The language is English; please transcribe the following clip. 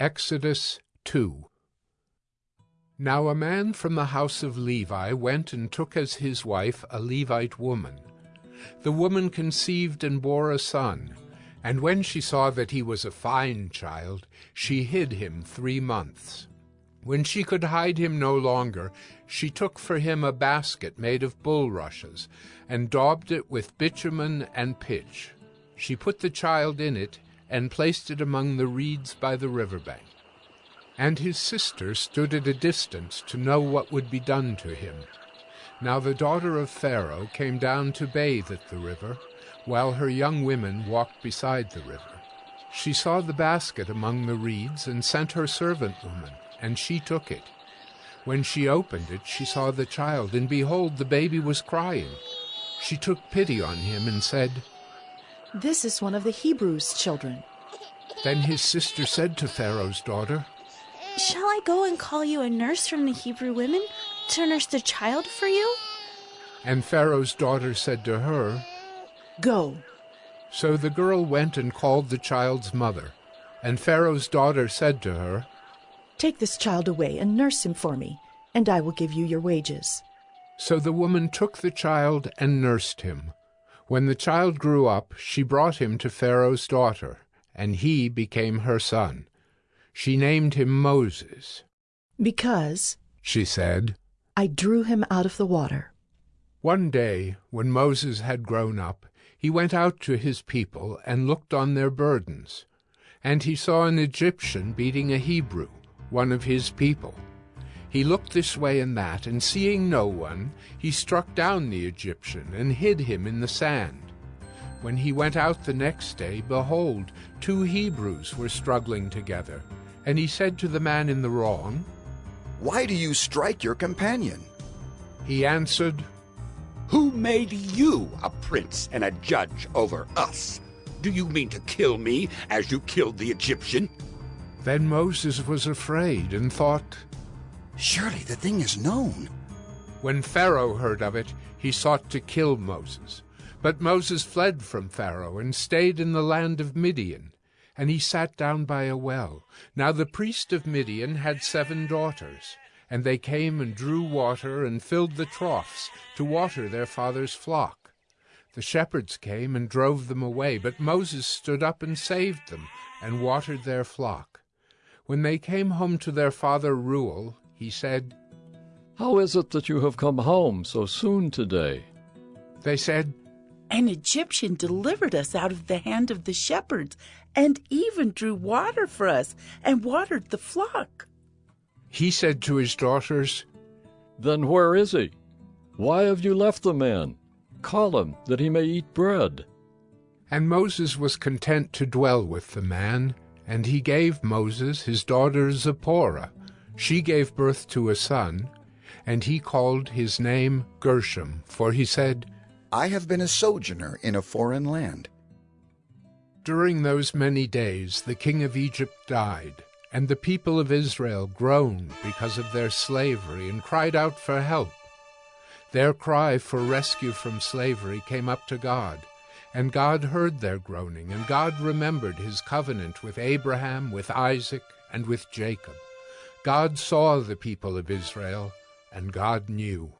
Exodus 2 Now a man from the house of Levi went and took as his wife a Levite woman. The woman conceived and bore a son, and when she saw that he was a fine child, she hid him three months. When she could hide him no longer, she took for him a basket made of bulrushes, and daubed it with bitumen and pitch. She put the child in it, and placed it among the reeds by the river bank. And his sister stood at a distance to know what would be done to him. Now the daughter of Pharaoh came down to bathe at the river, while her young women walked beside the river. She saw the basket among the reeds, and sent her servant woman, and she took it. When she opened it, she saw the child, and behold, the baby was crying. She took pity on him, and said, this is one of the Hebrews' children. Then his sister said to Pharaoh's daughter, Shall I go and call you a nurse from the Hebrew women to nurse the child for you? And Pharaoh's daughter said to her, Go. So the girl went and called the child's mother. And Pharaoh's daughter said to her, Take this child away and nurse him for me, and I will give you your wages. So the woman took the child and nursed him. When the child grew up, she brought him to Pharaoh's daughter, and he became her son. She named him Moses. Because, she said, I drew him out of the water. One day, when Moses had grown up, he went out to his people and looked on their burdens. And he saw an Egyptian beating a Hebrew, one of his people. He looked this way and that, and seeing no one, he struck down the Egyptian and hid him in the sand. When he went out the next day, behold, two Hebrews were struggling together. And he said to the man in the wrong, Why do you strike your companion? He answered, Who made you a prince and a judge over us? Do you mean to kill me as you killed the Egyptian? Then Moses was afraid and thought, Surely the thing is known. When Pharaoh heard of it, he sought to kill Moses. But Moses fled from Pharaoh and stayed in the land of Midian. And he sat down by a well. Now the priest of Midian had seven daughters. And they came and drew water and filled the troughs to water their father's flock. The shepherds came and drove them away, but Moses stood up and saved them and watered their flock. When they came home to their father Reuel, he said, How is it that you have come home so soon today? They said, An Egyptian delivered us out of the hand of the shepherds, and even drew water for us, and watered the flock. He said to his daughters, Then where is he? Why have you left the man? Call him, that he may eat bread. And Moses was content to dwell with the man, and he gave Moses his daughter Zipporah, she gave birth to a son, and he called his name Gershom, for he said, I have been a sojourner in a foreign land. During those many days the king of Egypt died, and the people of Israel groaned because of their slavery and cried out for help. Their cry for rescue from slavery came up to God, and God heard their groaning, and God remembered his covenant with Abraham, with Isaac, and with Jacob. God saw the people of Israel, and God knew.